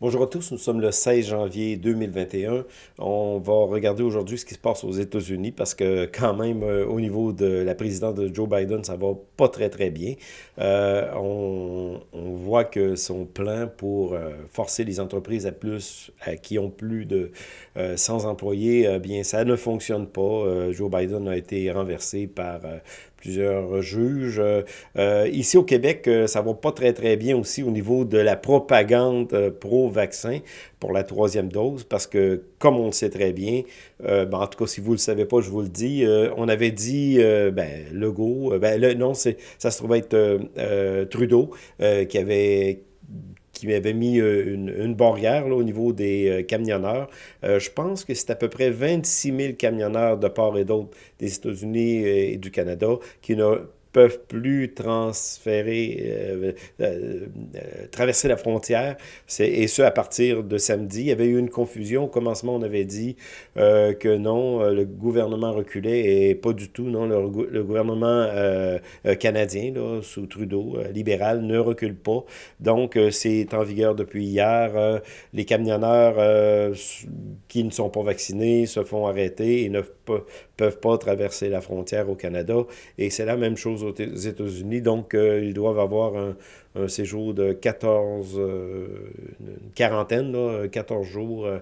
Bonjour à tous, nous sommes le 16 janvier 2021. On va regarder aujourd'hui ce qui se passe aux États-Unis parce que quand même, euh, au niveau de la présidence de Joe Biden, ça va pas très très bien. Euh, on, voit que son plan pour euh, forcer les entreprises à plus, à, qui ont plus de 100 employés, bien ça ne fonctionne pas. Joe Biden a été renversé par plusieurs juges. Euh, ici au Québec, euh, ça va pas très très bien aussi au niveau de la propagande euh, pro-vaccin pour la troisième dose, parce que comme on le sait très bien, ben, en tout cas si vous le savez pas, je vous le dis, on avait dit, ben Legault, ben le, non, ça se trouvait être Trudeau qui avait qui avait mis euh, une, barrière au niveau des euh, camionneurs. Euh, je pense que c'est à peu près 26 000 camionneurs de part et d'autre des États-Unis et du Canada qui ne peuvent plus transférer, euh, euh, euh, traverser la frontière, et ce à partir de samedi. Il y avait eu une confusion. Au commencement, on avait dit que non, le gouvernement reculait, et pas du tout, non, le, gouvernement canadien, sous Trudeau, libéral, ne recule pas. Donc, c'est en vigueur depuis hier. les camionneurs qui ne sont pas vaccinés se font arrêter et ne peuvent pas traverser la frontière au Canada. Et c'est la même chose aux États-Unis. Donc, euh, ils doivent avoir un, séjour de 14, euh, une quarantaine, là, 14 jours. Euh,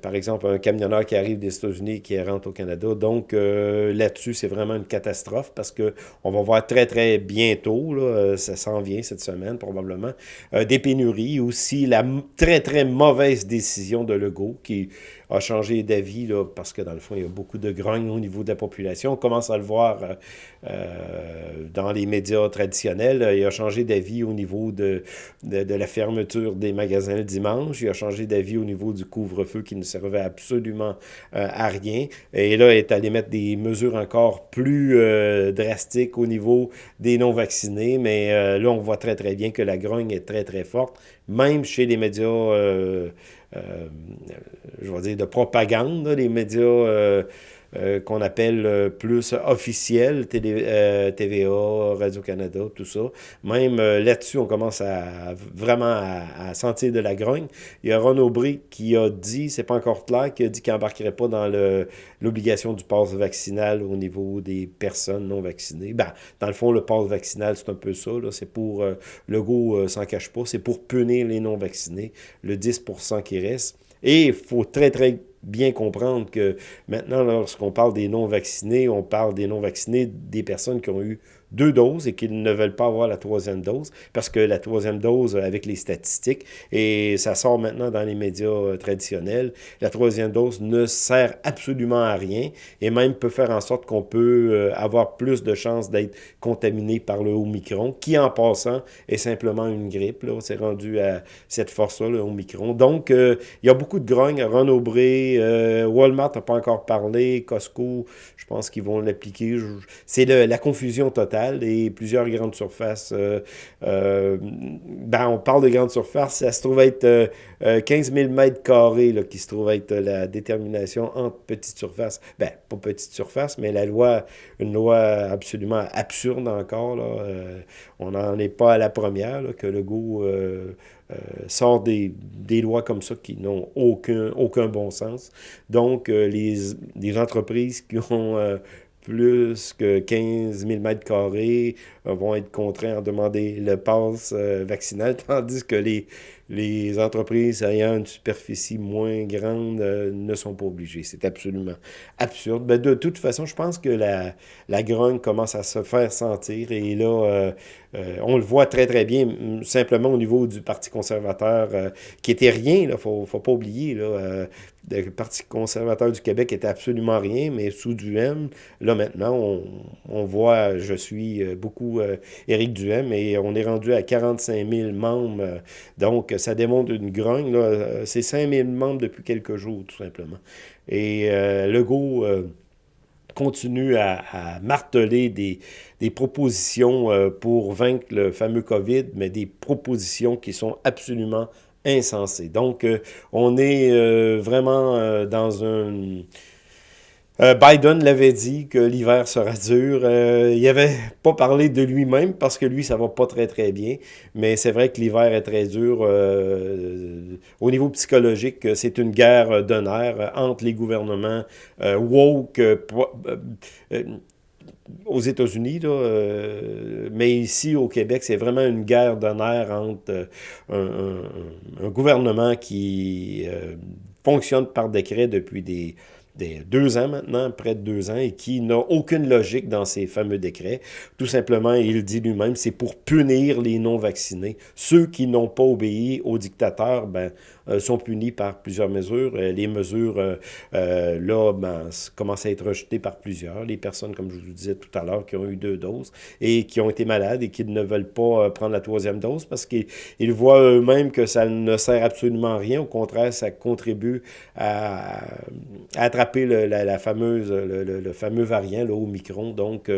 par exemple, un camionneur qui arrive des États-Unis qui rentre au Canada. Donc, là-dessus, c'est vraiment une catastrophe parce que on va voir très, très bientôt, là, ça s'en vient cette semaine probablement, des pénuries. Aussi, la très, très mauvaise décision de Legault qui a changé d'avis, parce que dans le fond, il y a beaucoup de grogne au niveau de la population. On commence à le voir euh, euh, dans les médias traditionnels. Il a changé d'avis au niveau de, de, la fermeture des magasins le dimanche. Il a changé d'avis au niveau du couvre-feu qui ne servait absolument euh, à rien. Et là, il est allé mettre des mesures encore plus drastiques au niveau des non-vaccinés. Mais là, on voit très, très bien que la grogne est très, très forte, même chez les médias euh, je vais dire, de propagande, les médias euh, euh, qu'on appelle euh, plus officiels, euh, TVA, Radio-Canada, tout ça. Même là-dessus, on commence à vraiment à, sentir de la grogne. Il y a Ron Aubry qui a dit, c'est pas encore clair, qui a dit qu'il n'embarquerait pas dans l'obligation du pass vaccinal au niveau des personnes non vaccinées. Ben, dans le fond, le pass vaccinal, c'est un peu ça. C'est pour, le go s'en cache pas, c'est pour punir les non vaccinés, le 10% qui reste. Et il faut très, très bien comprendre que maintenant, lorsqu'on parle des non-vaccinés, on parle des non-vaccinés des personnes qui ont eu deux doses et qu'ils ne veulent pas avoir la troisième dose parce que la troisième dose, avec les statistiques, et ça sort maintenant dans les médias euh, traditionnels, la troisième dose ne sert absolument à rien et même peut faire en sorte qu'on peut euh, avoir plus de chances d'être contaminé par le Omicron, qui en passant est simplement une grippe. Là, c'est rendu à cette force-là, le Omicron. Donc, euh, il y a beaucoup de grogne. Ron Aubry, Walmart n'a pas encore parlé, Costco, je pense qu'ils vont l'appliquer. C'est la confusion totale et plusieurs grandes surfaces. Euh, euh, ben, on parle de grandes surfaces, ça se trouve être 15 000 mètres carrés qui se trouve être la détermination entre petites surfaces. Ben, pas petites surfaces, mais la loi, une loi absolument absurde encore. Là. Euh, on n'en est pas à la première, que le goût sort des, lois comme ça qui n'ont aucun, aucun bon sens. Donc, les entreprises qui ont plus que 15 000 mètres carrés euh, vont être contraints à demander le pass euh, vaccinal, tandis que les, les entreprises ayant une superficie moins grande euh, ne sont pas obligées. C'est absolument absurde. Ben, de toute façon, je pense que la, la grogne commence à se faire sentir et là, on le voit très, très bien, simplement au niveau du Parti conservateur, qui était rien, il ne faut, pas oublier. Là, le Parti conservateur du Québec était absolument rien, mais sous Duhem, là maintenant, on, on voit, je suis beaucoup euh, Éric Duhem, et on est rendu à 45 000 membres. Euh, donc, ça démontre une grogne. Euh, c'est 5 000 membres depuis quelques jours, tout simplement. Et Legault continue à, marteler des, des propositions pour vaincre le fameux COVID, mais des propositions qui sont absolument insensées. Donc, on est vraiment dans un euh, Biden l'avait dit que l'hiver sera dur. Euh, il n'avait pas parlé de lui-même parce que lui, ça va pas très très bien. Mais c'est vrai que l'hiver est très dur. Euh, au niveau psychologique, c'est une guerre nerfs entre les gouvernements woke, aux États-Unis, euh, mais ici au Québec, c'est vraiment une guerre d'honneur entre euh, un, gouvernement qui euh, fonctionne par décret depuis des, des deux ans maintenant, près de deux ans, et qui n'a aucune logique dans ces fameux décrets. Tout simplement, il dit lui-même, c'est pour punir les non-vaccinés. Ceux qui n'ont pas obéi aux dictateurs, ben, euh, sont punis par plusieurs mesures. Euh, les mesures, euh, là, ben, commencent à être rejetées par plusieurs. Les personnes, comme je vous disais tout à l'heure, qui ont eu deux doses et qui ont été malades et qui ne veulent pas prendre la troisième dose parce qu'ils voient eux-mêmes que ça ne sert absolument à rien. Au contraire, ça contribue à, le, la, fameuse, le, fameux variant, le Omicron. Donc,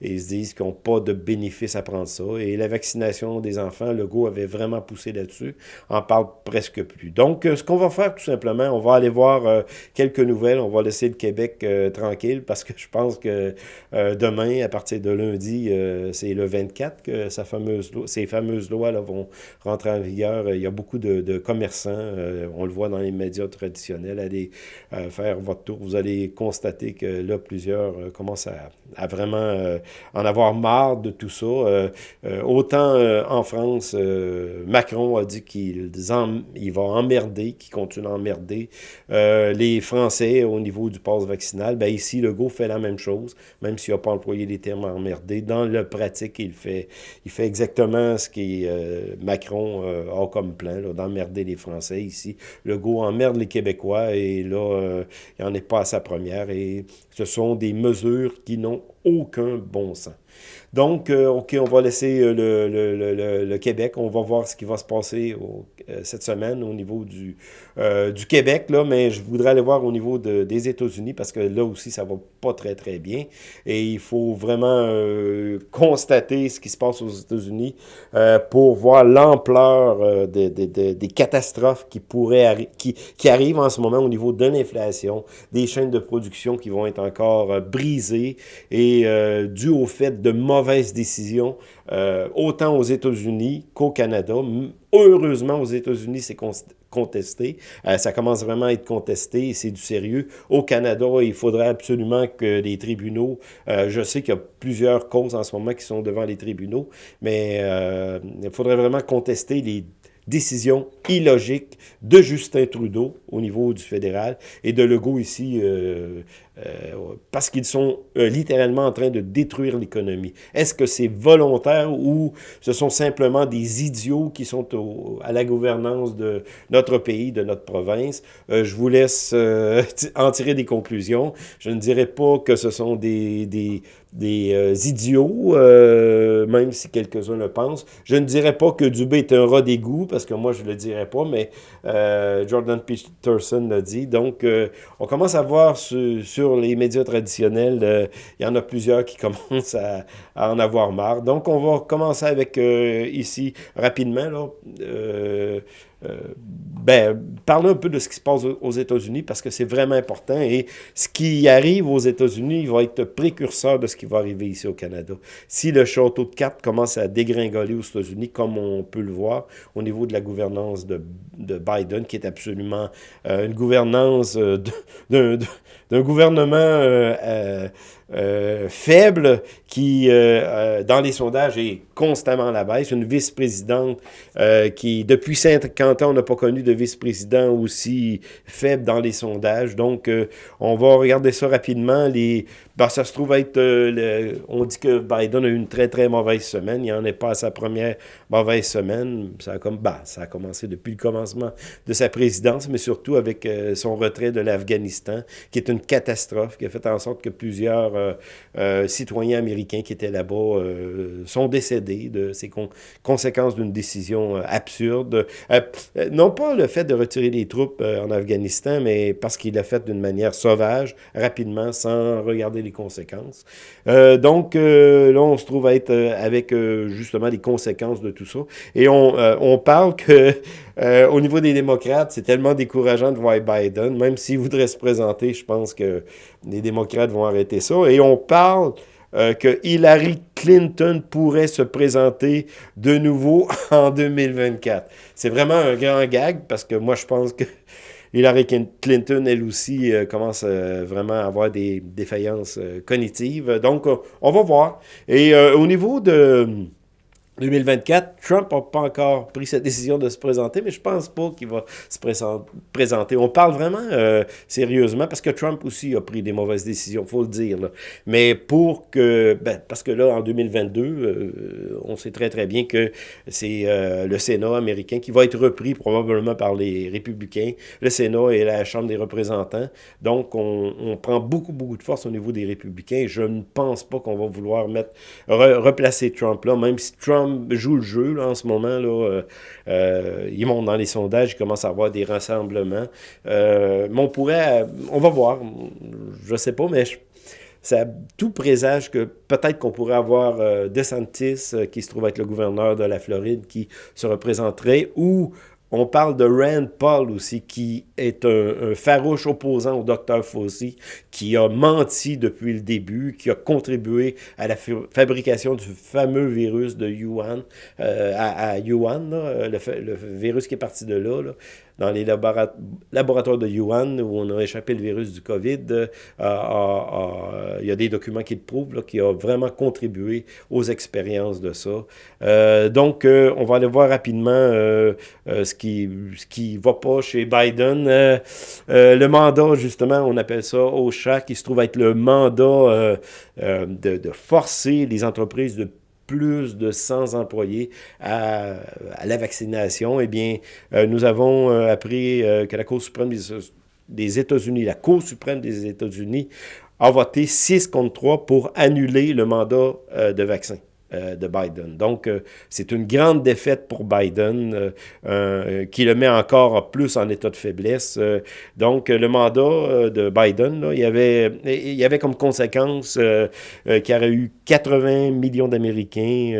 ils se disent qu'ils n'ont pas de bénéfice à prendre ça. Et la vaccination des enfants, le go avait vraiment poussé là-dessus. On parle presque plus. Donc, euh, ce qu'on va faire tout simplement, on va aller voir euh, quelques nouvelles. On va laisser le Québec euh, tranquille parce que je pense que demain, à partir de lundi, c'est le 24 que sa fameuse ces fameuses lois là, vont rentrer en vigueur. Il y a beaucoup de, commerçants, on le voit dans les médias traditionnels, aller faire votre tour. Vous allez constater que là, plusieurs commencent à, vraiment en avoir marre de tout ça. autant en France, Macron a dit qu'il il va emmerder, qui continue à emmerder euh, les Français au niveau du passe vaccinal, ben ici, Legault fait la même chose, même s'il n'a pas employé les termes emmerder. Dans le pratique, il fait, exactement ce que euh, Macron euh, a comme plan, d'emmerder les Français ici. Legault emmerde les Québécois et là, il n'en est pas à sa première. Et ce sont des mesures qui n'ont aucun bon sens. Donc, euh, OK, on va laisser euh, le, Québec. On va voir ce qui va se passer euh, cette semaine au niveau du, du Québec, là, mais je voudrais aller voir au niveau de, des États-Unis parce que là aussi, ça va pas très, très bien. Et il faut vraiment constater ce qui se passe aux États-Unis pour voir l'ampleur des, catastrophes qui, pourraient qui, qui arrivent en ce moment au niveau de l'inflation, des chaînes de production qui vont être encore brisées et dû au fait de mauvaises décisions, euh, autant aux États-Unis qu'au Canada. Heureusement, aux États-Unis, c'est contesté. Euh, ça commence vraiment à être contesté et c'est du sérieux. Au Canada, il faudrait absolument que les tribunaux, euh, je sais qu'il y a plusieurs causes en ce moment qui sont devant les tribunaux, mais il faudrait vraiment contester les décision illogique de Justin Trudeau au niveau du fédéral et de Legault ici, euh, euh, parce qu'ils sont euh, littéralement en train de détruire l'économie. Est-ce que c'est volontaire ou ce sont simplement des idiots qui sont à la gouvernance de notre pays, de notre province? je vous laisse en tirer des conclusions. Je ne dirais pas que ce sont des, des, des idiots, même si quelques-uns le pensent. Je ne dirais pas que Dubé est un rat d'égout, parce que moi, je ne le dirais pas, mais Jordan Peterson l'a dit. Donc, on commence à voir sur les médias traditionnels, euh, il y en a plusieurs qui commencent à, en avoir marre. Donc, on va commencer avec euh, ici rapidement. Là, euh, ben, parler un peu de ce qui se passe aux États-Unis parce que c'est vraiment important et ce qui arrive aux États-Unis va être précurseur de ce qui va arriver ici au Canada. Si le château de cartes commence à dégringoler aux États-Unis, comme on peut le voir au niveau de la gouvernance de, de Biden, qui est absolument une gouvernance d'un gouvernement euh, euh, faible qui, euh, dans les sondages, est constamment à la baisse. Une vice-présidente qui, depuis 50 ans, on n'a pas connu de vice-président aussi faible dans les sondages. Donc, on va regarder ça rapidement. Les, ben, ça se trouve être... on dit que Biden a eu une très, très mauvaise semaine. Il n'en est pas à sa première mauvaise semaine. Ça a, comme, ben, ça a commencé depuis le commencement de sa présidence, mais surtout avec son retrait de l'Afghanistan, qui est une catastrophe, qui a fait en sorte que plusieurs euh, euh, citoyens américains qui étaient là-bas euh, sont décédés de ces conséquences d'une décision absurde. non pas le fait de retirer les troupes en Afghanistan, mais parce qu'il l'a fait d'une manière sauvage, rapidement, sans regarder les conséquences. donc, là, on se trouve à être avec justement les conséquences de tout ça. Et on, on parle que au niveau des démocrates, c'est tellement décourageant de voir Biden, même s'il voudrait se présenter, je pense que les démocrates vont arrêter ça. Et on parle que Hillary Clinton pourrait se présenter de nouveau en 2024. C'est vraiment un grand gag parce que moi, je pense que Hillary Clinton, elle aussi, commence vraiment à avoir des défaillances cognitives. Donc, on va voir. Et au niveau de 2024, Trump n'a pas encore pris cette décision de se présenter, mais je pense pas qu'il va se présenter. On parle vraiment euh, sérieusement parce que Trump aussi a pris des mauvaises décisions, faut le dire. Mais pour que, ben, parce que là, en 2022, euh, on sait très très bien que c'est euh, le Sénat américain qui va être repris probablement par les républicains. Le Sénat et la Chambre des représentants. Donc, on, on prend beaucoup beaucoup de force au niveau des républicains. Je ne pense pas qu'on va vouloir mettre replacer Trump là, même si Trump joue le jeu en ce moment. Là, euh, euh, il dans les sondages, il commence à avoir des rassemblements. Euh, mais on pourrait, on va voir, je sais pas, mais ça tout présage que peut-être qu'on pourrait avoir DeSantis, qui se trouve être le gouverneur de la Floride, qui se représenterait, ou on parle de Rand Paul aussi, qui est un, farouche opposant au docteur Fauci, qui a menti depuis le début, qui a contribué à la fabrication du fameux virus de Yuan, euh, à, Yuan, le, virus qui est parti de là, là dans les laboratoires de Yuan, où on a échappé le virus du COVID, euh, il y a des documents qui le prouvent, qui a vraiment contribué aux expériences de ça. Euh, donc, euh, on va aller voir rapidement ce qui ce qui va pas chez Biden. le mandat, justement, on appelle ça OSHA, qui se trouve être le mandat de, de forcer les entreprises de plus de 100 employés à, la vaccination, eh bien, euh, nous avons euh, appris euh, que la Cour suprême des, États-Unis, la Cour suprême des États-Unis, a voté 6 contre 3 pour annuler le mandat de vaccin. Euh, de Biden. Donc, euh, c'est une grande défaite pour Biden euh, qui le met encore plus en état de faiblesse. donc, le mandat de Biden, il, y avait, il y avait comme conséquence qu'il y aurait eu 80 millions d'Américains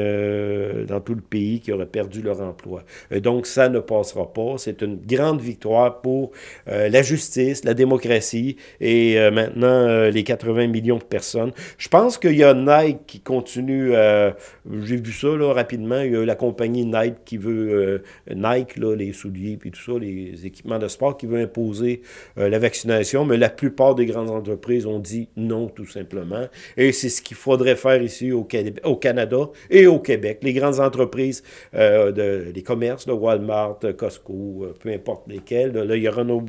dans tout le pays qui auraient perdu leur emploi. donc, ça ne passera pas. C'est une grande victoire pour la justice, la démocratie et maintenant les 80 millions de personnes. Je pense qu'il y a Nike qui continue à j'ai vu ça là, rapidement. Il y a la compagnie Nike qui veut, euh, Nike, là, les souliers puis tout ça, les équipements de sport, qui veut imposer euh, la vaccination, mais la plupart des grandes entreprises ont dit non, tout simplement. Et c'est ce qu'il faudrait faire ici au, au, Canada et au Québec. Les grandes entreprises, euh, de, les commerces, de Walmart, Costco, peu importe lesquels. Là, il y a Renaud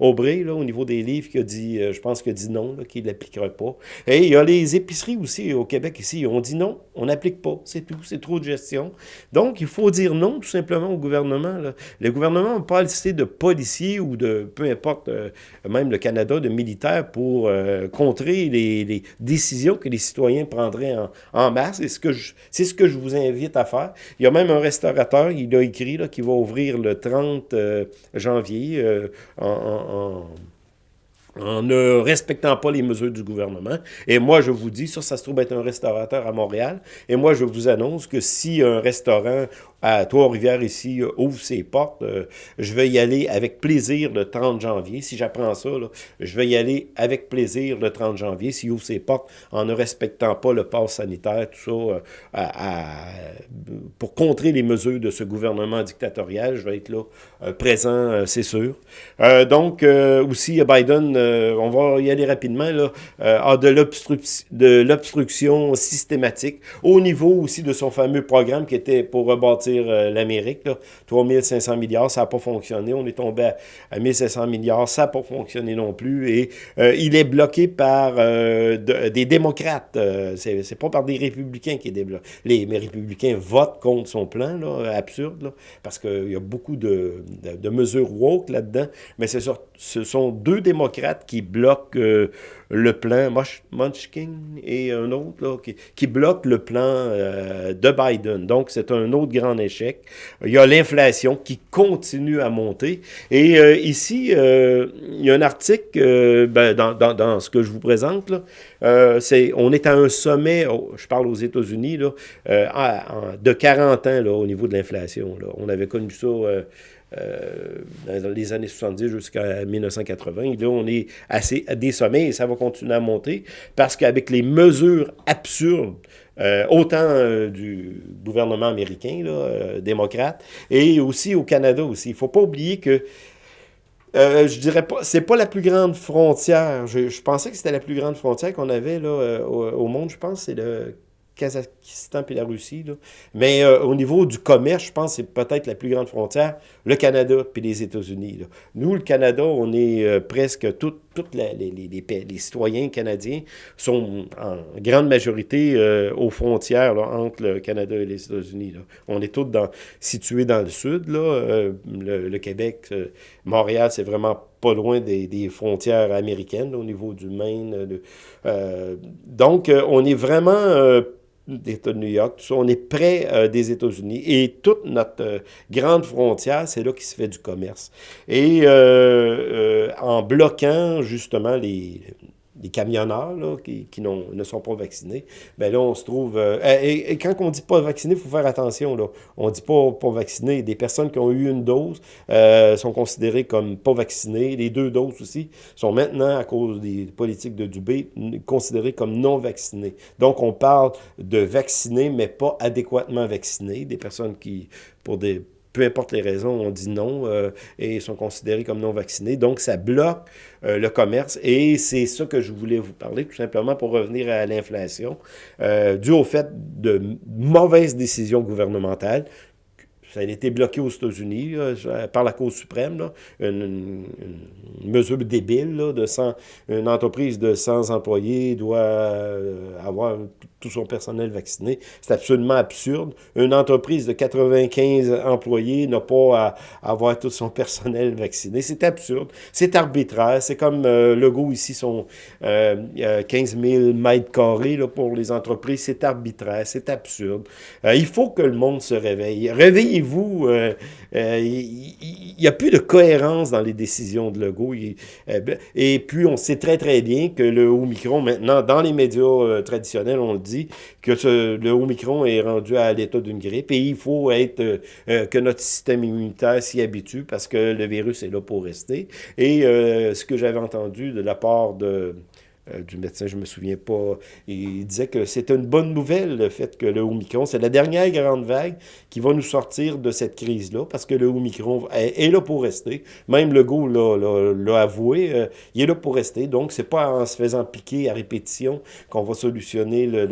Aubry, là, au niveau des livres, qui a dit, je pense qu'il a dit non, qu'il ne l'appliquerait pas. Et il y a les épiceries aussi au Québec ici, on dit non, on pas, c'est tout, c'est trop de gestion. Donc, il faut dire non tout simplement au gouvernement. Le gouvernement n'a pas assez de policiers ou de, peu importe, euh, même le Canada, de militaires pour euh, contrer les, décisions que les citoyens prendraient en, masse. C'est ce, que je, ce que je vous invite à faire. Il y a même un restaurateur, il a écrit, qui va ouvrir le 30 euh, janvier en ne respectant pas les mesures du gouvernement. Et moi, je vous dis, ça, ça se trouve être un restaurateur à Montréal. Et moi, je vous annonce que si un restaurant à Trois-Rivières ici euh, ouvre ses portes, euh, je vais y aller avec plaisir le 30 janvier. Si j'apprends ça, je vais y aller avec plaisir le 30 janvier s'il ouvre ses portes en ne respectant pas le pass sanitaire, tout ça, euh, pour contrer les mesures de ce gouvernement dictatorial. Je vais être là présent, c'est sûr. donc, aussi, Biden, on va y aller rapidement, là, a de l'obstruction systématique au niveau aussi de son fameux programme qui était pour rebâtir euh, l'Amérique. 3500 milliards, ça n'a pas fonctionné. On est tombé à, 1500 milliards, ça n'a pas fonctionné non plus. Et euh, il est bloqué par euh, des démocrates. c'est pas par des républicains qui est débloqué. Les, républicains votent contre son plan, là, absurde, parce qu'il y a beaucoup de, mesures woke là-dedans. Mais ce sont deux démocrates qui bloquent le plan, Munchkin et un autre, là, qui, bloque le plan euh, de Biden. Donc, c'est un autre grand échec. Il y a l'inflation qui continue à monter. Et euh, ici, euh, il y a un article ben, dans, ce que je vous présente. Là, on est à un sommet, je parle aux États-Unis, là, de 40 ans là, au niveau de l'inflation. On avait connu ça dans les années 70 jusqu'à 1980. Et là, on est assez à des sommets et ça va continuer à monter parce qu'avec les mesures absurdes autant du gouvernement américain, là, démocrate, et aussi au Canada aussi. Il ne faut pas oublier que euh, je dirais pas, c'est pas la plus grande frontière. Je, pensais que c'était la plus grande frontière qu'on avait là, euh, au, monde, je pense, c'est le Kazakhstan puis la Russie. Là. Mais euh, au niveau du commerce, je pense que c'est peut-être la plus grande frontière, le Canada puis les États-Unis. Nous, le Canada, on est euh, presque tous les, les, les, citoyens canadiens sont en grande majorité euh, aux frontières entre le Canada et les États-Unis. On est tous dans, situés dans le sud. Là. Le, Québec, Montréal, c'est vraiment pas loin des, des frontières américaines au niveau du Maine. donc, on est vraiment d'État de New York, tout ça, on est près euh, des États-Unis. Et toute notre euh, grande frontière, c'est là qu'il se fait du commerce. Et euh, en bloquant justement les, les camionneurs là, qui, qui ne sont pas vaccinés, ben là, on se trouve... Euh, et, quand on dit pas vacciné, il faut faire attention. Là. On dit pas pas vacciné. Des personnes qui ont eu une dose euh, sont considérées comme pas vaccinées. Les deux doses aussi sont maintenant, à cause des politiques de Dubé, considérées comme non vaccinées. Donc, on parle de vaccinés, mais pas adéquatement vaccinés. Des personnes qui, pour des peu importe les raisons, on dit non euh, et sont considérés comme non vaccinés. Donc, ça bloque euh, le commerce et c'est ça que je voulais vous parler, tout simplement pour revenir à l'inflation, euh, dû au fait de mauvaises décisions gouvernementales ça a été bloqué aux États-Unis par la Cour suprême, une, mesure débile de 100, une entreprise de 100 employés doit euh, avoir tout son personnel vacciné. C'est absolument absurde. Une entreprise de 95 employés n'a pas à, avoir tout son personnel vacciné. C'est absurde. C'est arbitraire. C'est comme euh, le Legault ici, son euh, 15 000 mètres carrés là, pour les entreprises. C'est arbitraire. C'est absurde. Euh, il faut que le monde se réveille. Réveillez vous euh, euh, il n'y a plus de cohérence dans les décisions de Legault. Euh, et puis, on sait très, très bien que le Omicron, maintenant, dans les médias traditionnels, on le dit, que le Omicron est rendu à l'état d'une grippe et il faut être que notre système immunitaire s'y habitue parce que le virus est là pour rester. Et ce que j'avais entendu de la part de euh, du médecin, je ne me souviens pas. Il disait que c'était une bonne nouvelle, le fait que le Omicron, c'est la dernière grande vague qui va nous sortir de cette crise-là, parce que le Omicron est, là pour rester. Même le go l'a avoué, euh, il est là pour rester. Donc, c'est pas en se faisant piquer à répétition qu'on va solutionner le,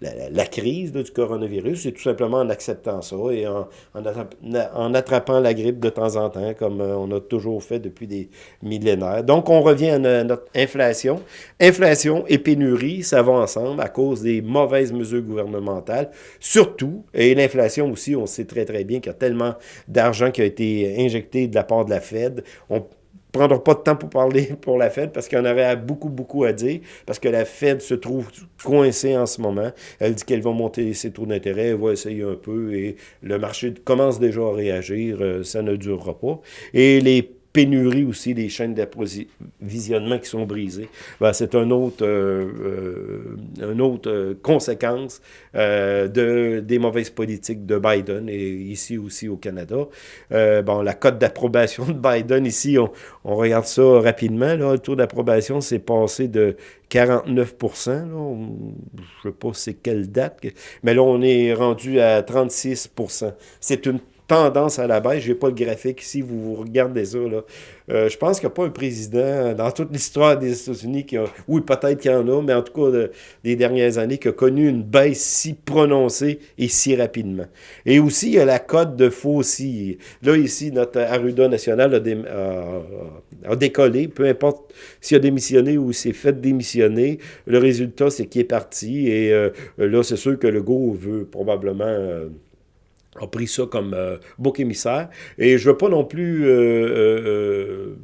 la, crise du coronavirus. C'est tout simplement en acceptant ça et en, en, attrapant la grippe de temps en temps, comme euh, on a toujours fait depuis des millénaires. Donc, on revient à notre inflation. Inflation et pénurie, ça va ensemble à cause des mauvaises mesures gouvernementales, surtout, et l'inflation aussi, on sait très très bien qu'il y a tellement d'argent qui a été injecté de la part de la Fed. On prendra pas de temps pour parler pour la Fed parce qu'il y en aurait beaucoup, beaucoup à dire, parce que la Fed se trouve coincée en ce moment. Elle dit qu'elle va monter ses taux d'intérêt, elle va essayer un peu, et le marché commence déjà à réagir, euh, ça ne durera pas. Et les pénurie aussi des chaînes d'approvisionnement qui sont brisées. Ben, c'est un autre, euh, euh, une autre euh, conséquence de, des mauvaises politiques de Biden et ici aussi au Canada. bon, la cote d'approbation de Biden ici, on, on, regarde ça rapidement. Là, le taux d'approbation s'est passé de 49 là, Je ne sais pas c'est quelle date, mais là, on est rendu à 36 C'est une tendance à la baisse. Je n'ai pas le graphique ici, vous, regardez ça. Là. Euh, je pense qu'il n'y a pas un président dans toute l'histoire des États-Unis qui a, oui, peut-être qu'il y en a, mais en tout cas des dernières années, qui a connu une baisse si prononcée et si rapidement. Et aussi, il y a la cote de Fauci. Là, ici, notre Arruda national a, décollé, peu importe s'il a démissionné ou s'est fait démissionner. Le résultat, c'est qu'il est parti. Et euh, là, c'est sûr que le go veut probablement... Euh, a pris ça comme euh, bouc émissaire. Et je veux pas non plus euh, euh,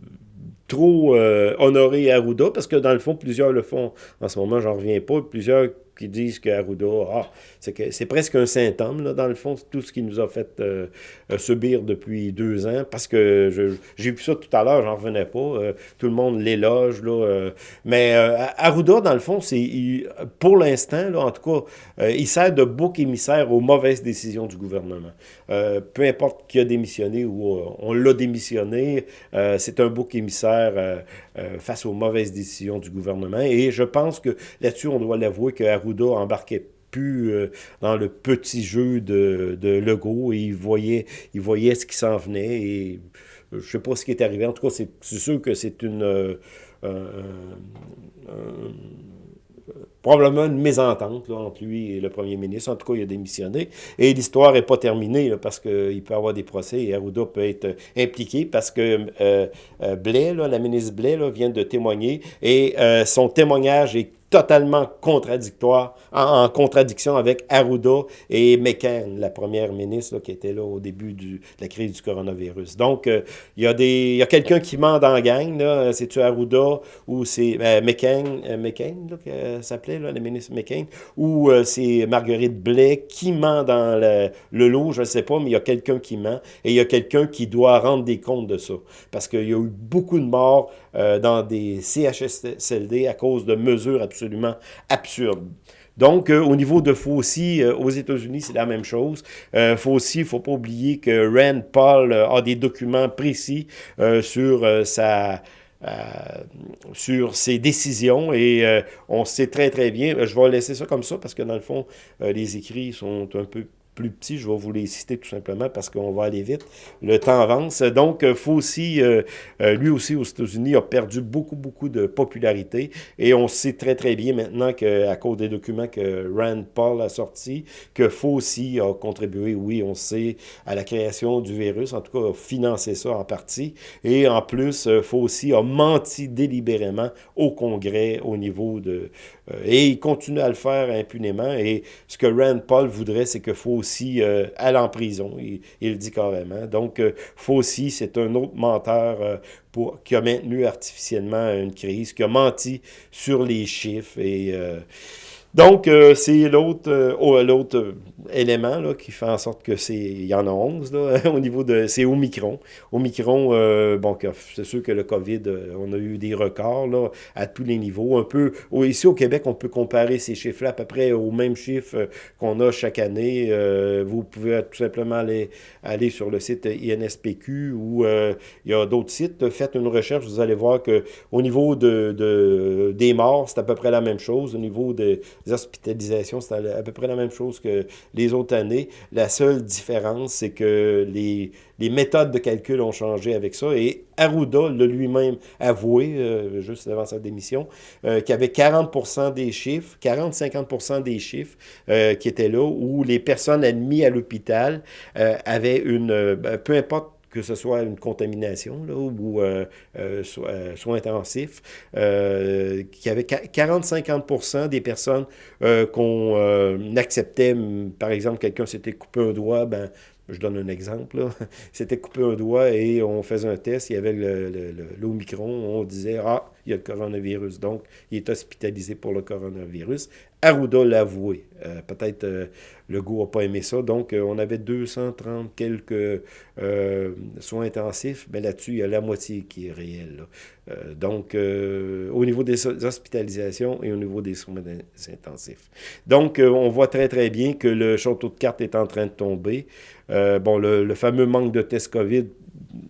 trop honorer Arruda, parce que dans le fond, plusieurs le font en ce moment, j'en reviens pas, plusieurs qui disent que Arruda, ah, c'est presque un symptôme, là, dans le fond, tout ce qui nous a fait euh, euh, subir depuis deux ans, parce que j'ai vu ça tout à l'heure, j'en revenais pas, euh, tout le monde l'éloge, là, mais Arruda, dans le fond, c'est, pour l'instant, en tout cas, il sert de bouc émissaire aux mauvaises décisions du gouvernement. peu importe qui a démissionné ou on l'a démissionné, c'est un bouc émissaire face aux mauvaises décisions du gouvernement, et je pense que là-dessus, on doit l'avouer que Arruda embarquait plus euh, dans le petit jeu de, de Legault et il voyait, il voyait ce qui s'en venait et je sais pas ce qui est arrivé. En tout cas, c'est sûr que c'est une... Euh, probablement une mésentente entre lui et le premier ministre. En tout cas, il a démissionné. Et l'histoire n'est pas terminée parce qu'il peut y avoir des procès et Arruda peut être impliqué parce que euh, Blais, la ministre Blais, vient de témoigner et son témoignage est totalement contradictoire, en, contradiction avec Arruda et McCain, la première ministre qui était là au début de la crise du coronavirus. Donc, euh, il y a, des, y a quelqu'un qui ment dans gang, c'est-tu Arruda ou c'est euh, McCain, euh, McCain là, s'appelait, la ministre McCain, ou c'est Marguerite Blais qui ment dans le, le lot, je ne sais pas, mais il y a quelqu'un qui ment et il y a quelqu'un qui doit rendre des comptes de ça. Parce qu'il y a eu beaucoup de morts dans des CHSLD à cause de mesures absolument absolument absurde. Donc, euh, au niveau de Fauci, euh, aux États-Unis, c'est la même chose. Euh, Fauci, il ne faut pas oublier que Rand Paul a des documents précis sur sa... sur ses décisions et on sait très très bien, je vais laisser ça comme ça parce que dans le fond, les écrits sont un peu plus petits. Je vais vous les citer tout simplement parce qu'on va aller vite. Le temps avance. Donc, euh, Fauci, euh, euh, lui aussi aux États-Unis, a perdu beaucoup, beaucoup de popularité. Et on sait très, très bien maintenant qu'à cause des documents que Rand Paul a sortis, que Fauci a contribué, oui, on sait, à la création du virus. En tout cas, a financé ça en partie. Et en plus, Fauci a menti délibérément au Congrès au niveau de... et il continue à le faire impunément. Et ce que Rand Paul voudrait, c'est que Fauci aussi euh, en prison, il, le dit carrément. Donc, euh, Fauci, c'est un autre menteur euh, pour, qui a maintenu artificiellement une crise, qui a menti sur les chiffres et... Donc, euh, c'est l'autre euh, l'autre euh, élément là, qui fait en sorte que c'est. Il y en a 11 là, au niveau de. C'est Omicron. Omicron, bon, c'est sûr que le COVID, on a eu des records là, à tous les niveaux. Un peu. Ici au Québec, on peut comparer ces chiffres-là à peu près aux mêmes chiffres qu'on a chaque année. vous pouvez tout simplement aller, aller sur le site INSPQ ou il y a d'autres sites. Faites une recherche, vous allez voir que au niveau de, de des morts, c'est à peu près la même chose. Au niveau de hospitalisations, c'est à peu près la même chose que les autres années. La seule différence, c'est que les, les, méthodes de calcul ont changé avec ça. Et Arruda l'a lui-même avoué, euh, juste avant sa démission, euh, qu'il y avait 40% des chiffres, 40-50% des chiffres euh, qui étaient là, où les personnes admises à l'hôpital avaient une, ben, peu importe que ce soit une contamination là, ou euh, euh, euh, soins intensifs, qu'il y avait 40-50% des personnes qu'on acceptait, par exemple, quelqu'un s'était coupé un doigt, ben, je donne un exemple, s'était coupé un doigt et on faisait un test, il y avait l'Omicron, on disait « Ah, il y a le coronavirus », donc il est hospitalisé pour le coronavirus. Arruda l'a avoué. Euh, peut-être euh, le goût n'a pas aimé ça. Donc, euh, on avait 230 quelques soins intensifs, mais là-dessus, il y a la moitié qui est réelle. donc, au niveau des hospitalisations et au niveau des soins intensifs. Donc, on voit très, très bien que le château de cartes est en train de tomber. Bon, le, fameux manque de tests COVID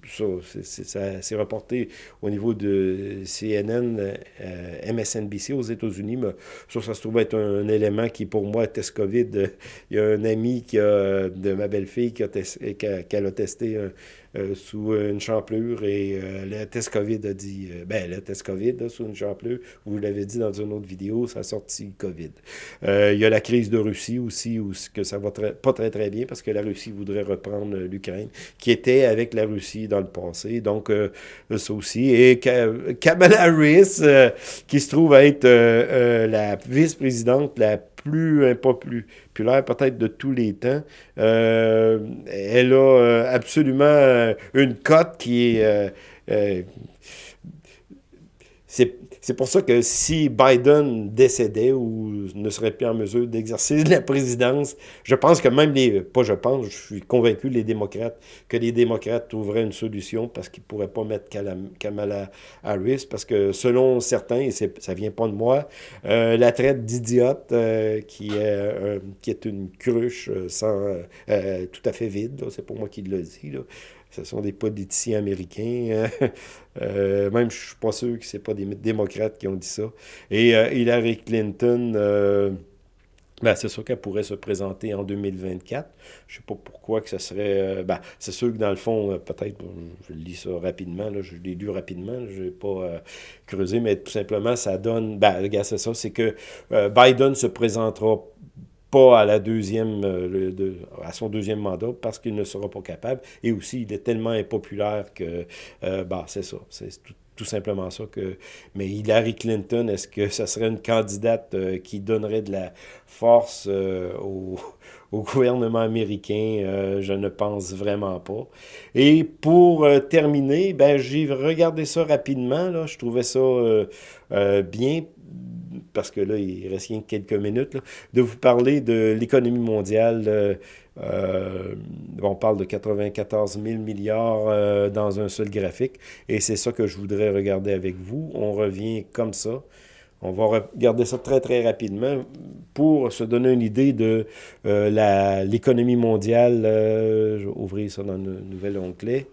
ça, c'est reporté au niveau de CNN, euh, MSNBC aux États-Unis, mais ça, ça se trouve être un, élément qui, pour moi, test COVID. Il y a un ami qui a, de ma belle-fille qui a, a testé un, euh, sous une champlure et euh, le test COVID a dit, euh, ben le test COVID sous une champlure, vous l'avez dit dans une autre vidéo, ça a sorti COVID. il y a la crise de Russie aussi, où que ça va pas très très bien parce que la Russie voudrait reprendre l'Ukraine, qui était avec la Russie dans le passé, donc ça aussi. Et Kamala Harris, qui se trouve être la vice-présidente la plus impopulaire peut-être de tous les temps. Euh, elle a euh, absolument euh, une cote qui est pour ça que si Biden décédait ou ne serait plus en mesure d'exercer la présidence, je pense que même les, pas je pense, je suis convaincu les démocrates, que les démocrates trouveraient une solution parce qu'ils ne pourraient pas mettre Kamala Harris, parce que selon certains, et ça vient pas de moi, euh, la traite d'idiote euh, qui, est, euh, qui est une cruche sans, tout à fait vide, c'est pour moi qui le dit, là, ce sont des politiciens américains. Hein. Même, je ne suis pas sûr que ce pas des démocrates qui ont dit ça. Et euh, Hillary Clinton, euh, ben, c'est sûr qu'elle pourrait se présenter en 2024. Je ne sais pas pourquoi que ce serait... Ben, c'est sûr que dans le fond, peut-être, je lis ça rapidement, là, je l'ai lu rapidement, je n'ai pas creusé, mais tout simplement, ça donne... Ben, regarde, c'est ça, c'est que Biden se présentera pas à la deuxième, euh, à son deuxième mandat parce qu'il ne sera pas capable. Et aussi, il est tellement impopulaire que, euh, bah, c'est ça, c'est tout, simplement ça. que Mais Hillary Clinton, est-ce que ce serait une candidate euh, qui donnerait de la force au, au, gouvernement américain? je ne pense vraiment pas. Et pour terminer, ben, j'ai regardé ça rapidement, là, je trouvais ça bien parce que là, il reste rien que quelques minutes, de vous parler de l'économie mondiale. Euh, euh, on parle de 94 000 milliards euh, dans un seul graphique, et c'est ça que je voudrais regarder avec vous. On revient comme ça. On va regarder ça très, très rapidement pour se donner une idée de l'économie mondiale. je vais ouvrir ça dans un nouvel onglet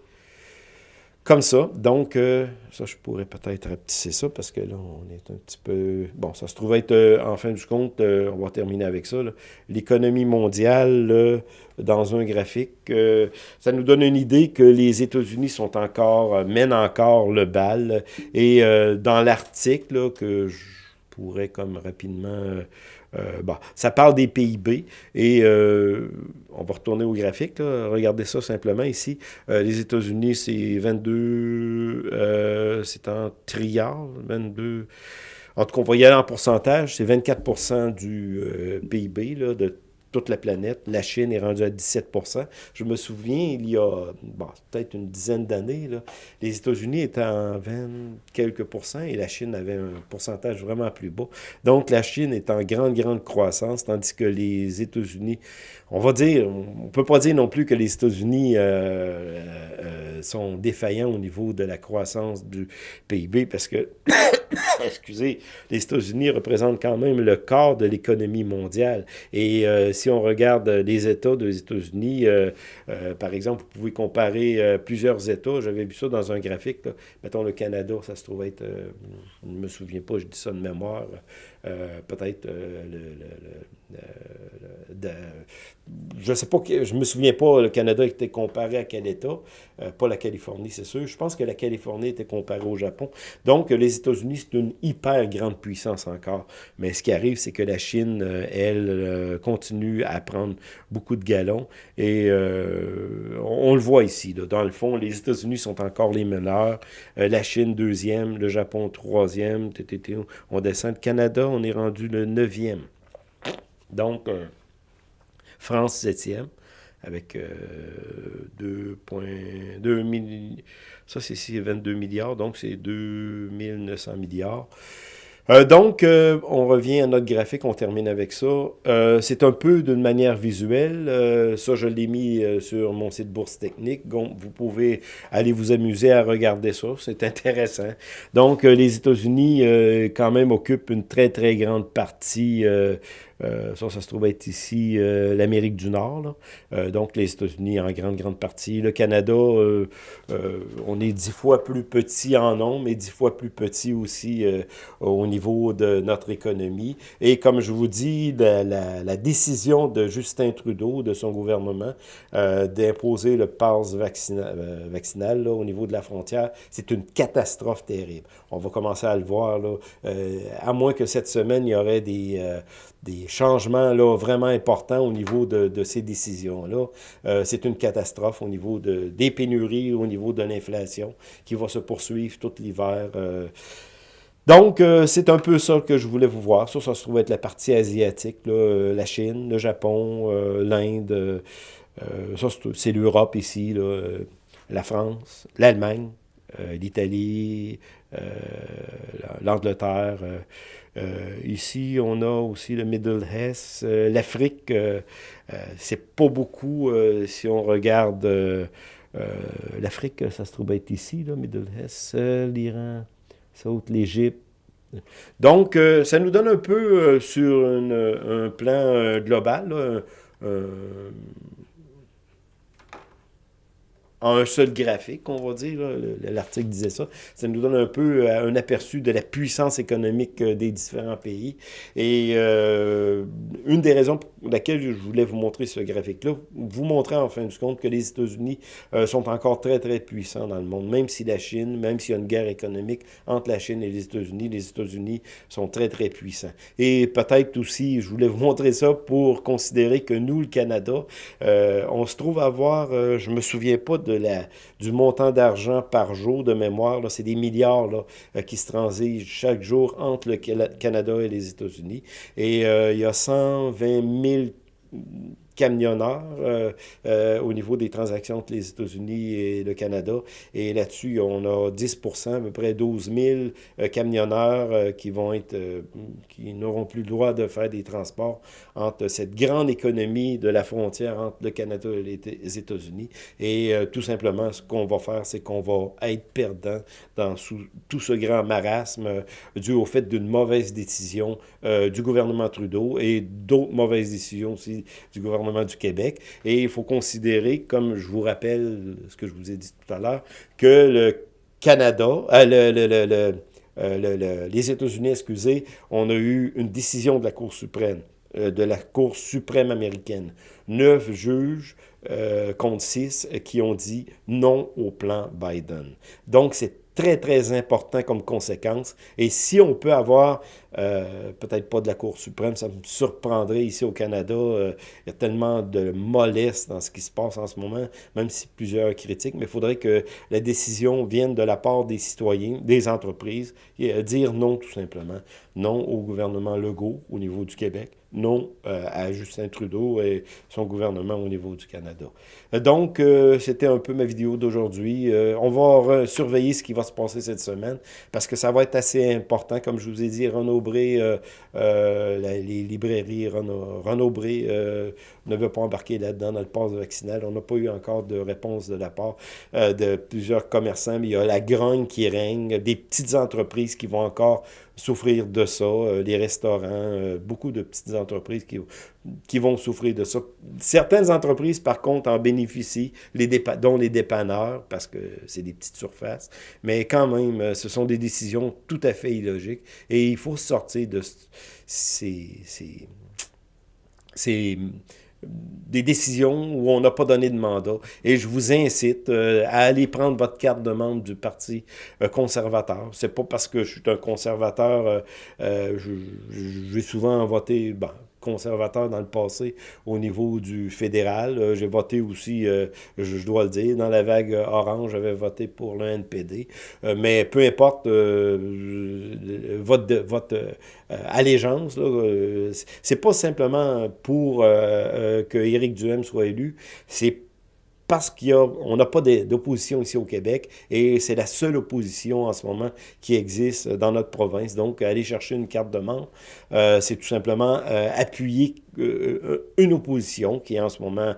comme ça. Donc, euh, ça, je pourrais peut-être rapetisser ça parce que là, on est un petit peu... Bon, ça se trouve être, euh, en fin du compte, euh, on va terminer avec ça, l'économie mondiale dans un graphique. ça nous donne une idée que les États-Unis sont encore, mènent encore le bal. Et dans l'article que je pourrais comme rapidement euh, bon, ça parle des PIB et euh, on va retourner au graphique. Regardez ça simplement ici. Euh, les États-Unis, c'est 22, c'est en trilliards, 22. En tout cas, on va y aller en pourcentage. C'est 24% du PIB là, de toute la planète. La Chine est rendue à 17 Je me souviens, il y a bon, peut-être une dizaine d'années, les États-Unis étaient en 20 quelques pourcents et la Chine avait un pourcentage vraiment plus bas. Donc, la Chine est en grande, grande croissance, tandis que les États-Unis, on va dire, on ne peut pas dire non plus que les États-Unis euh, euh, euh, sont défaillants au niveau de la croissance du PIB parce que, excusez, les États-Unis représentent quand même le quart de l'économie mondiale. Et si on regarde les États des États-Unis, par exemple, vous pouvez comparer plusieurs États. J'avais vu ça dans un graphique. Mettons le Canada, ça se trouve être, je ne me souviens pas, je dis ça de mémoire, peut-être le, de, je sais pas, je me souviens pas, le Canada était comparé à quel État, euh, pas la Californie, c'est sûr. Je pense que la Californie était comparée au Japon. Donc, les États-Unis, c'est une hyper grande puissance encore. Mais ce qui arrive, c'est que la Chine, euh, elle, euh, continue à prendre beaucoup de galons. Et on, le voit ici. Dans le fond, les États-Unis sont encore les meneurs. la Chine, deuxième. Le Japon, troisième. On descend. Le Canada, on est rendu le neuvième. Donc, France, septième, avec 2,2 euh, milliards. Ça, c'est 22 milliards, donc c'est 2900 milliards. Euh, donc, euh, on revient à notre graphique, on termine avec ça. Euh, c'est un peu d'une manière visuelle. ça, je l'ai mis sur mon site Bourse Technique. Vous pouvez aller vous amuser à regarder ça. C'est intéressant. Donc, les États-Unis, quand même, occupent une très, très grande partie ça, ça se trouve être ici l'Amérique du Nord. donc, les États-Unis en grande, grande partie. Le Canada, on est dix fois plus petit en nombre, mais dix fois plus petit aussi au niveau de notre économie. Et comme je vous dis, la, décision de Justin Trudeau, de son gouvernement, euh, d'imposer le pass euh, vaccinal au niveau de la frontière, c'est une catastrophe terrible. On va commencer à le voir, là, euh, à moins que cette semaine, il y aurait des changements là, vraiment importants au niveau de, ces décisions-là. c'est une catastrophe au niveau de, des pénuries, au niveau de l'inflation qui va se poursuivre tout l'hiver. Donc, euh, c'est un peu ça que je voulais vous voir. Ça, ça se trouve être la partie asiatique, euh, la Chine, le Japon, euh, l'Inde. ça, c'est l'Europe ici, la France, l'Allemagne, l'Italie, l'Angleterre. Ici, on a aussi le Middle East, l'Afrique. c'est pas beaucoup si on regarde l'Afrique, ça se trouve être ici, là, Middle East, l'Iran, l'Égypte. Donc, ça nous donne un peu sur un plan global, un seul graphique, on va dire, l'article disait ça, ça nous donne un peu euh, un aperçu de la puissance économique euh, des différents pays. Et euh, une des raisons pour laquelle je voulais vous montrer ce graphique-là, vous montrer en fin de compte que les États-Unis sont encore très, très puissants dans le monde, même si la Chine, même s'il y a une guerre économique entre la Chine et les États-Unis, les États-Unis sont très, très puissants. Et peut-être aussi, je voulais vous montrer ça pour considérer que nous, le Canada, on se trouve à avoir, je me souviens pas de la, du montant d'argent par jour de mémoire. C'est des milliards euh, qui se transigent chaque jour entre le Canada et les États-Unis. Et euh, il y a 120 000 camionneurs euh, euh, au niveau des transactions entre les États-Unis et le Canada. Et là-dessus, on a 10 à peu près 12 000 euh, camionneurs qui vont être, qui n'auront plus le droit de faire des transports entre cette grande économie de la frontière entre le Canada et les États-Unis. Et tout simplement, ce qu'on va faire, c'est qu'on va être perdant dans tout ce grand marasme dû au fait d'une mauvaise décision du gouvernement Trudeau et d'autres mauvaises décisions aussi du gouvernement du Québec. Et il faut considérer, comme je vous rappelle ce que je vous ai dit tout à l'heure, que le Canada, euh, euh, les États-Unis, excusez, on a eu une décision de la Cour suprême, euh, de la Cour suprême américaine. Neuf juges contre six qui ont dit non au plan Biden. Donc, c'est très, très important comme conséquence. Et si on peut avoir, euh, peut-être pas de la Cour suprême, ça me surprendrait ici au Canada, euh, il y a tellement de mollesse dans ce qui se passe en ce moment, même si plusieurs critiquent, mais il faudrait que la décision vienne de la part des citoyens, des entreprises, et dire non tout simplement. Non au gouvernement Legault au niveau du Québec, non euh, à Justin Trudeau et son gouvernement au niveau du Canada. Donc, c'était un peu ma vidéo d'aujourd'hui. on va surveiller ce qui va se passer cette semaine parce que ça va être assez important. Comme je vous ai dit, Renaud euh, euh, les librairies Renaud, euh, ne veut pas embarquer là-dedans dans le pass vaccinal. On n'a pas eu encore de réponse de la part de plusieurs commerçants, mais il y a la grogne qui règne, des petites entreprises qui vont encore souffrir de ça, les restaurants, beaucoup de petites entreprises qui qui vont souffrir de ça. Certaines entreprises, par contre, en bénéficient, dont les dépanneurs, parce que c'est des petites surfaces. Mais quand même, euh, ce sont des décisions tout à fait illogiques. Et il faut sortir de ces, ces, des décisions où on n'a pas donné de mandat. Et je vous incite euh, à aller prendre votre carte de membre du Parti euh, conservateur. C'est pas parce que je suis un conservateur, euh, je, vais souvent voter, bon, conservateur dans le passé au niveau du fédéral. Euh, j'ai voté aussi, euh, je, dois le dire, dans la vague orange, j'avais voté pour le NPD. Euh, mais peu importe votre, votre allégeance, c'est pas simplement pour que Éric Duhem soit élu, c'est parce qu'on n'a pas d'opposition ici au Québec et c'est la seule opposition en ce moment qui existe dans notre province. Donc, aller chercher une carte de membre, euh, c'est tout simplement euh, appuyer une opposition qui est en ce moment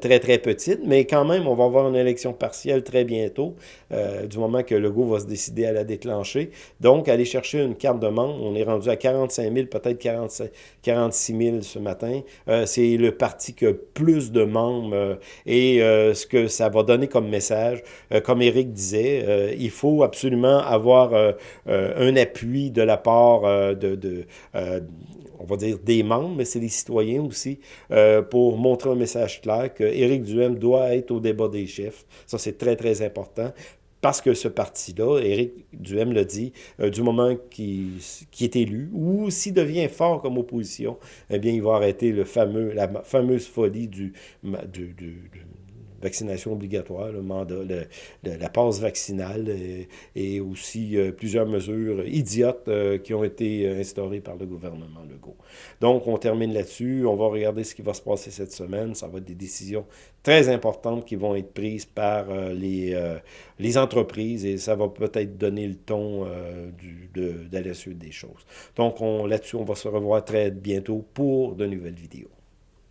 très, très petite, mais quand même, on va avoir une élection partielle très bientôt, du moment que le va se décider à la déclencher. Donc, aller chercher une carte de membre, on est rendu à 45 000, peut-être 46 000 ce matin. c'est le parti qui a plus de membres et ce que ça va donner comme message. Euh, comme Eric disait, euh, il faut absolument avoir euh, un appui de la part de, on va dire des membres, mais c'est des citoyens aussi, pour montrer un message clair que Éric Duhem doit être au débat des chefs. Ça, c'est très, très important parce que ce parti-là, Éric Duhem l'a dit, du moment qu'il qui est élu, ou s'il devient fort comme opposition, eh bien, il va arrêter le fameux, la fameuse folie du vaccination obligatoire, le mandat, la passe vaccinale et, aussi plusieurs mesures idiotes qui ont été instaurées par le gouvernement Legault. Donc, on termine là-dessus. On va regarder ce qui va se passer cette semaine. Ça va être des décisions très importantes qui vont être prises par les, les entreprises et ça va peut-être donner le ton du, de, de la suite des choses. Donc, là-dessus, on va se revoir très bientôt pour de nouvelles vidéos.